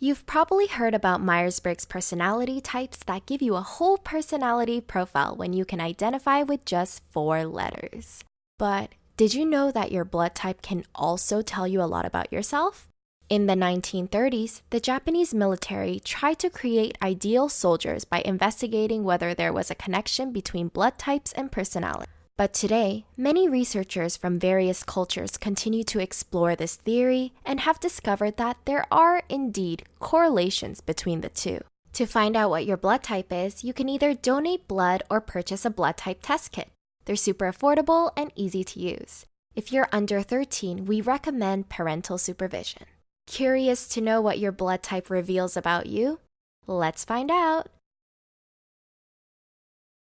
You've probably heard about Myers Briggs personality types that give you a whole personality profile when you can identify with just four letters. But did you know that your blood type can also tell you a lot about yourself? In the 1930s, the Japanese military tried to create ideal soldiers by investigating whether there was a connection between blood types and personality. But today, many researchers from various cultures continue to explore this theory and have discovered that there are indeed correlations between the two. To find out what your blood type is, you can either donate blood or purchase a blood type test kit. They're super affordable and easy to use. If you're under 13, we recommend parental supervision. Curious to know what your blood type reveals about you? Let's find out.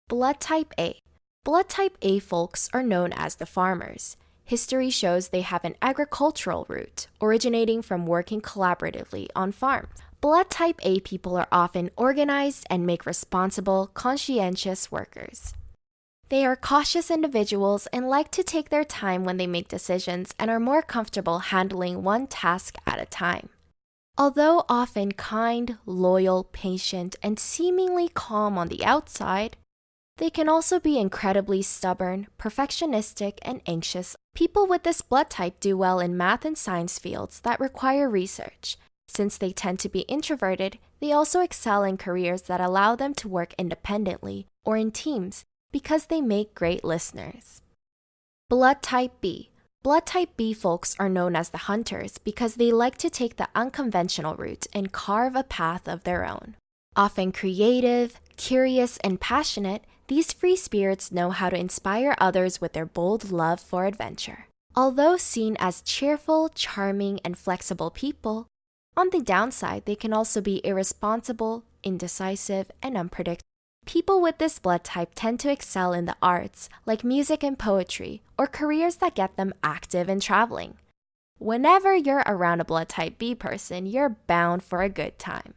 Blood type A. Blood type A folks are known as the farmers. History shows they have an agricultural root, originating from working collaboratively on farms. Blood type A people are often organized and make responsible, conscientious workers. They are cautious individuals and like to take their time when they make decisions and are more comfortable handling one task at a time. Although often kind, loyal, patient, and seemingly calm on the outside, they can also be incredibly stubborn, perfectionistic, and anxious. People with this blood type do well in math and science fields that require research. Since they tend to be introverted, they also excel in careers that allow them to work independently or in teams because they make great listeners. Blood type B. Blood type B folks are known as the hunters because they like to take the unconventional route and carve a path of their own. Often creative, curious, and passionate, these free spirits know how to inspire others with their bold love for adventure. Although seen as cheerful, charming, and flexible people, on the downside, they can also be irresponsible, indecisive, and unpredictable. People with this blood type tend to excel in the arts, like music and poetry, or careers that get them active and traveling. Whenever you're around a blood type B person, you're bound for a good time.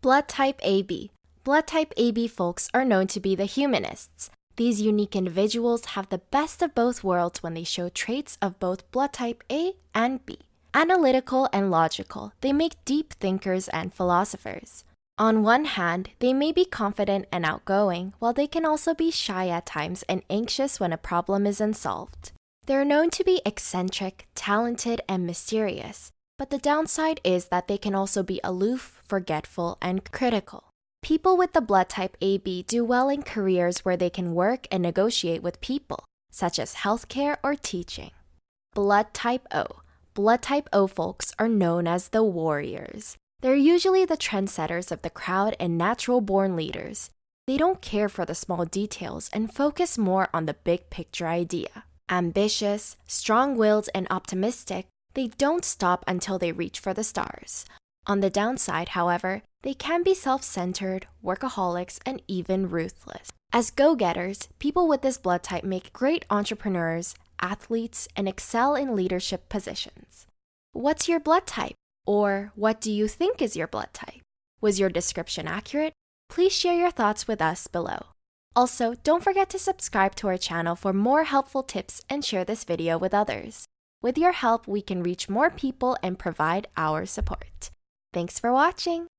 Blood type AB Blood type AB folks are known to be the humanists. These unique individuals have the best of both worlds when they show traits of both blood type A and B. Analytical and logical, they make deep thinkers and philosophers. On one hand, they may be confident and outgoing, while they can also be shy at times and anxious when a problem is unsolved. They're known to be eccentric, talented, and mysterious, but the downside is that they can also be aloof, forgetful, and critical. People with the blood type AB do well in careers where they can work and negotiate with people, such as healthcare or teaching. Blood type O. Blood type O folks are known as the warriors. They're usually the trendsetters of the crowd and natural born leaders. They don't care for the small details and focus more on the big picture idea. Ambitious, strong willed, and optimistic, they don't stop until they reach for the stars. On the downside, however, they can be self centered, workaholics, and even ruthless. As go getters, people with this blood type make great entrepreneurs, athletes, and excel in leadership positions. What's your blood type? Or what do you think is your blood type? Was your description accurate? Please share your thoughts with us below. Also, don't forget to subscribe to our channel for more helpful tips and share this video with others. With your help, we can reach more people and provide our support. Thanks for watching!